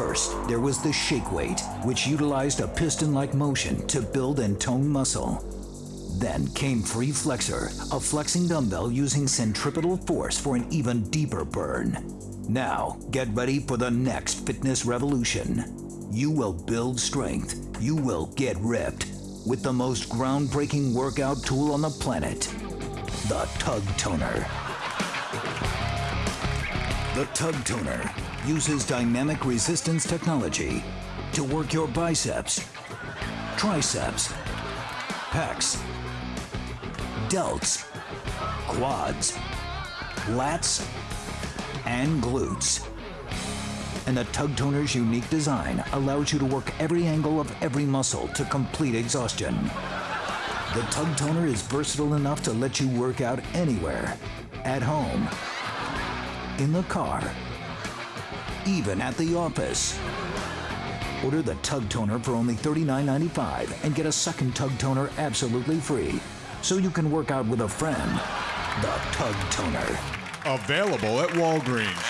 First, there was the shake weight, which utilized a piston like motion to build and tone muscle. Then came Free Flexor, a flexing dumbbell using centripetal force for an even deeper burn. Now, get ready for the next fitness revolution. You will build strength, you will get ripped with the most groundbreaking workout tool on the planet the Tug Toner. The Tug Toner uses dynamic resistance technology to work your biceps, triceps, pecs, delts, quads, lats, and glutes. And the Tug Toner's unique design allows you to work every angle of every muscle to complete exhaustion. The Tug Toner is versatile enough to let you work out anywhere, at home, in the car, even at the office. Order the Tug Toner for only $39.95 and get a second Tug Toner absolutely free so you can work out with a friend. The Tug Toner. Available at Walgreens.